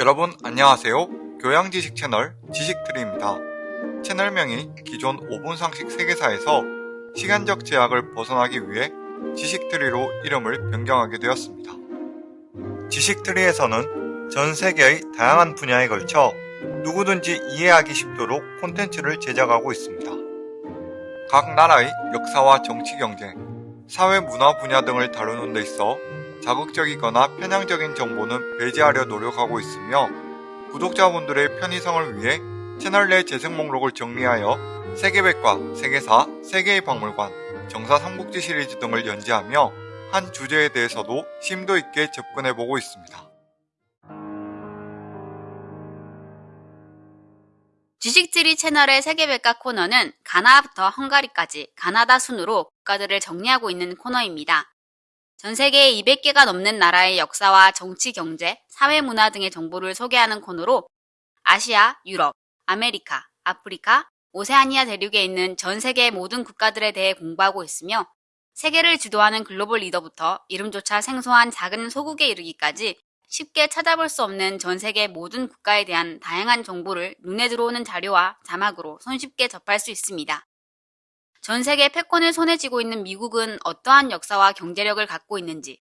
여러분 안녕하세요. 교양지식 채널 지식트리입니다. 채널명이 기존 5분 상식 세계사에서 시간적 제약을 벗어나기 위해 지식트리로 이름을 변경하게 되었습니다. 지식트리에서는 전 세계의 다양한 분야에 걸쳐 누구든지 이해하기 쉽도록 콘텐츠를 제작하고 있습니다. 각 나라의 역사와 정치 경제, 사회 문화 분야 등을 다루는 데 있어 자극적이거나 편향적인 정보는 배제하려 노력하고 있으며 구독자분들의 편의성을 위해 채널 내 재생 목록을 정리하여 세계백과 세계사, 세계의 박물관, 정사 삼국지 시리즈 등을 연재하며 한 주제에 대해서도 심도 있게 접근해보고 있습니다. 지식트리 채널의 세계백과 코너는 가나부터 헝가리까지 가나다 순으로 국가들을 정리하고 있는 코너입니다. 전 세계 200개가 넘는 나라의 역사와 정치, 경제, 사회, 문화 등의 정보를 소개하는 코너로 아시아, 유럽, 아메리카, 아프리카, 오세아니아 대륙에 있는 전 세계 모든 국가들에 대해 공부하고 있으며 세계를 주도하는 글로벌 리더부터 이름조차 생소한 작은 소국에 이르기까지 쉽게 찾아볼 수 없는 전 세계 모든 국가에 대한 다양한 정보를 눈에 들어오는 자료와 자막으로 손쉽게 접할 수 있습니다. 전 세계 패권을 손에 쥐고 있는 미국은 어떠한 역사와 경제력을 갖고 있는지,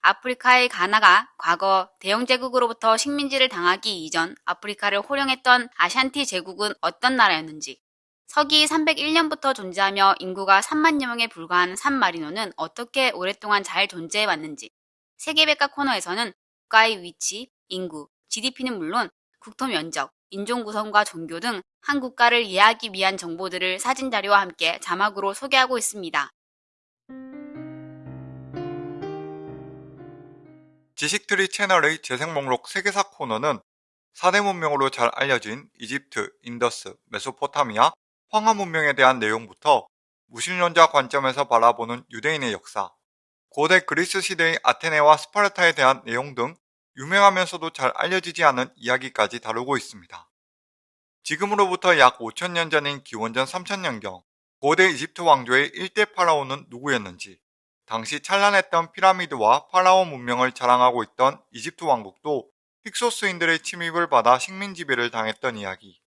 아프리카의 가나가 과거 대영 제국으로부터 식민지를 당하기 이전 아프리카를 호령했던 아샨티 제국은 어떤 나라였는지, 서기 301년부터 존재하며 인구가 3만여 명에 불과한 산마리노는 어떻게 오랫동안 잘 존재해 왔는지, 세계백과 코너에서는 국가의 위치, 인구, GDP는 물론 국토 면적, 인종 구성과 종교 등 한 국가를 이해하기 위한 정보들을 사진 자료와 함께 자막으로 소개하고 있습니다. 지식트리 채널의 재생 목록 세계사 코너는 4대 문명으로 잘 알려진 이집트, 인더스, 메소포타미아, 황하 문명에 대한 내용부터 무신론자 관점에서 바라보는 유대인의 역사, 고대 그리스 시대의 아테네와 스파르타에 대한 내용 등 유명하면서도 잘 알려지지 않은 이야기까지 다루고 있습니다. 지금으로부터 약 5천년 전인 기원전 3천년경 고대 이집트 왕조의 일대 파라오는 누구였는지 당시 찬란했던 피라미드와 파라오 문명을 자랑하고 있던 이집트 왕국도 힉소스인들의 침입을 받아 식민 지배를 당했던 이야기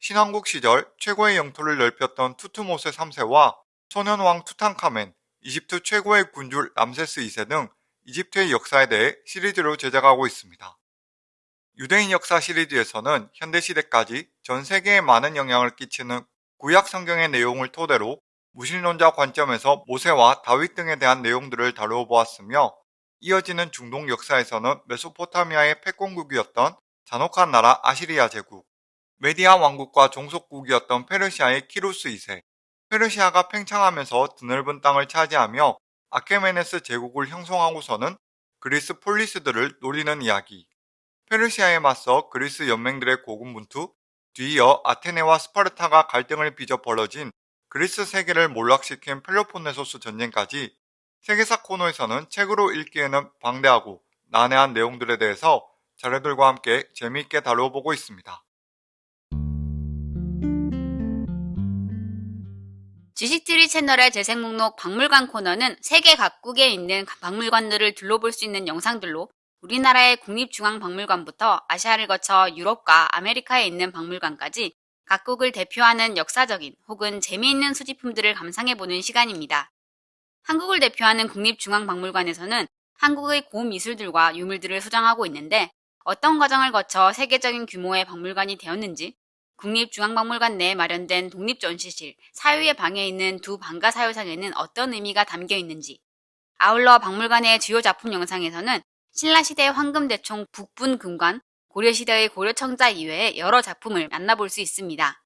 신왕국 시절 최고의 영토를 넓혔던 투트모세 3세와 소년왕 투탕카멘, 이집트 최고의 군주 람세스 2세 등 이집트의 역사에 대해 시리즈로 제작하고 있습니다. 유대인 역사 시리즈에서는 현대시대까지 전 세계에 많은 영향을 끼치는 구약 성경의 내용을 토대로 무신론자 관점에서 모세와 다윗 등에 대한 내용들을 다루어 보았으며 이어지는 중동 역사에서는 메소포타미아의 패권국이었던 잔혹한 나라 아시리아 제국, 메디아 왕국과 종속국이었던 페르시아의 키루스 2세, 페르시아가 팽창하면서 드넓은 땅을 차지하며 아케메네스 제국을 형성하고서는 그리스 폴리스들을 노리는 이야기. 페르시아에 맞서 그리스 연맹들의 고군분투, 뒤이어 아테네와 스파르타가 갈등을 빚어 벌어진 그리스 세계를 몰락시킨 펠로폰네소스 전쟁까지 세계사 코너에서는 책으로 읽기에는 방대하고 난해한 내용들에 대해서 자료들과 함께 재미있게 다루어보고 있습니다. 지식트리 채널의 재생 목록 박물관 코너는 세계 각국에 있는 박물관들을 둘러볼 수 있는 영상들로 우리나라의 국립중앙박물관부터 아시아를 거쳐 유럽과 아메리카에 있는 박물관까지 각국을 대표하는 역사적인 혹은 재미있는 수집품들을 감상해보는 시간입니다. 한국을 대표하는 국립중앙박물관에서는 한국의 고미술들과 유물들을 소장하고 있는데 어떤 과정을 거쳐 세계적인 규모의 박물관이 되었는지 국립중앙박물관 내에 마련된 독립전시실 사유의 방에 있는 두 방가 사유상에는 어떤 의미가 담겨 있는지 아울러 박물관의 주요 작품 영상에서는 신라시대 황금대총 북분금관, 고려시대의 고려청자 이외의 여러 작품을 만나볼 수 있습니다.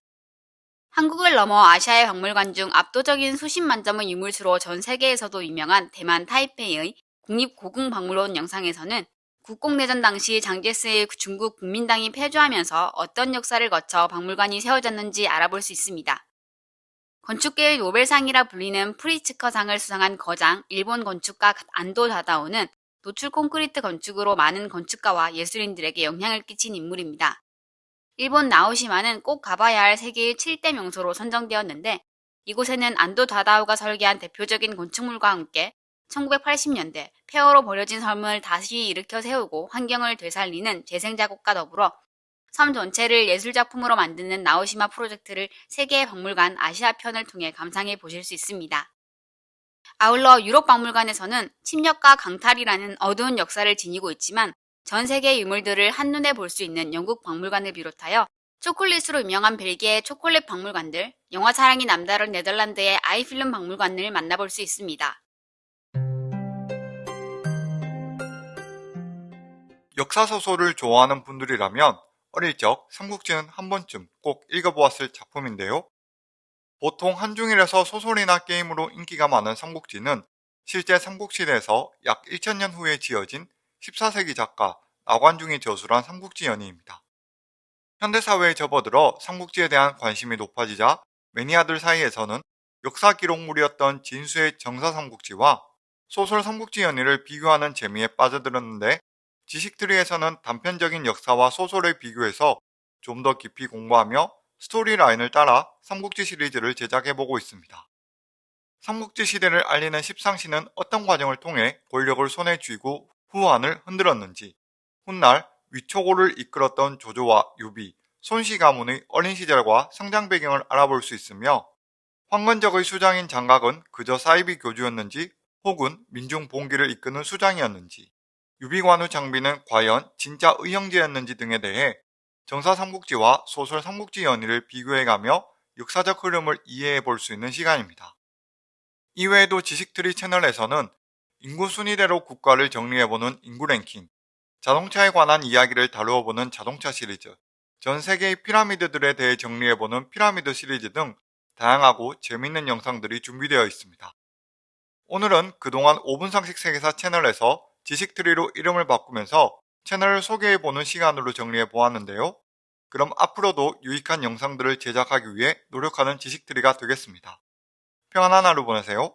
한국을 넘어 아시아의 박물관 중 압도적인 수십만 점의 유물수로 전 세계에서도 유명한 대만 타이페이의 국립고궁박물원 영상에서는 국공내전 당시 장제스의 중국 국민당이 패주하면서 어떤 역사를 거쳐 박물관이 세워졌는지 알아볼 수 있습니다. 건축계의 노벨상이라 불리는 프리츠커상을 수상한 거장 일본 건축가 안도 다다오는 노출 콘크리트 건축으로 많은 건축가와 예술인들에게 영향을 끼친 인물입니다. 일본 나오시마는 꼭 가봐야 할 세계의 7대 명소로 선정되었는데 이곳에는 안도 다다오가 설계한 대표적인 건축물과 함께 1980년대 폐허로 버려진 섬을 다시 일으켜 세우고 환경을 되살리는 재생자국과 더불어 섬 전체를 예술작품으로 만드는 나오시마 프로젝트를 세계 박물관 아시아 편을 통해 감상해 보실 수 있습니다. 아울러 유럽 박물관에서는 침략과 강탈이라는 어두운 역사를 지니고 있지만 전 세계 유물들을 한눈에 볼 수 있는 영국 박물관을 비롯하여 초콜릿으로 유명한 벨기에 초콜릿 박물관들, 영화 사랑이 남다른 네덜란드의 아이필름 박물관을 만나볼 수 있습니다. 역사소설을 좋아하는 분들이라면 어릴 적 삼국지는 한 번쯤 꼭 읽어보았을 작품인데요. 보통 한중일에서 소설이나 게임으로 인기가 많은 삼국지는 실제 삼국시대에서 약 1000년 후에 지어진 14세기 작가 나관중이 저술한 삼국지 연의입니다. 현대사회에 접어들어 삼국지에 대한 관심이 높아지자 매니아들 사이에서는 역사 기록물이었던 진수의 정사 삼국지와 소설 삼국지 연의를 비교하는 재미에 빠져들었는데 지식트리에서는 단편적인 역사와 소설을 비교해서 좀 더 깊이 공부하며 스토리라인을 따라 삼국지 시리즈를 제작해보고 있습니다. 삼국지 시대를 알리는 십상시는 어떤 과정을 통해 권력을 손에 쥐고 후한을 흔들었는지 훗날 위초고를 이끌었던 조조와 유비, 손씨 가문의 어린 시절과 성장 배경을 알아볼 수 있으며 황건적의 수장인 장각은 그저 사이비 교주였는지 혹은 민중 봉기를 이끄는 수장이었는지 유비관우 장비는 과연 진짜 의형제였는지 등에 대해 정사 삼국지와 소설 삼국지 연의를 비교해가며 역사적 흐름을 이해해 볼 수 있는 시간입니다. 이외에도 지식트리 채널에서는 인구 순위대로 국가를 정리해보는 인구 랭킹, 자동차에 관한 이야기를 다루어보는 자동차 시리즈, 전 세계의 피라미드들에 대해 정리해보는 피라미드 시리즈 등 다양하고 재밌는 영상들이 준비되어 있습니다. 오늘은 그동안 5분 상식 세계사 채널에서 지식트리로 이름을 바꾸면서 채널을 소개해보는 시간으로 정리해 보았는데요. 그럼 앞으로도 유익한 영상들을 제작하기 위해 노력하는 지식트리가 되겠습니다. 평안한 하루 보내세요.